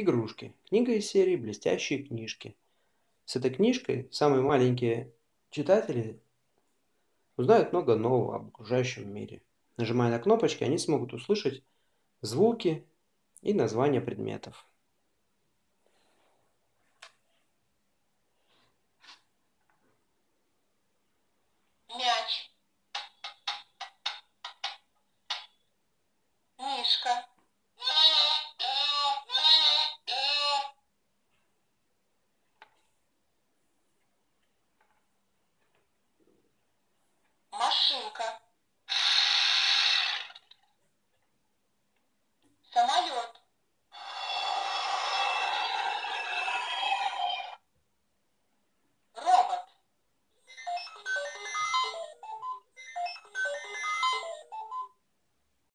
Игрушки. Книга из серии «Блестящие книжки». С этой книжкой самые маленькие читатели узнают много нового об окружающем мире. Нажимая на кнопочки, они смогут услышать звуки и названия предметов. ребенка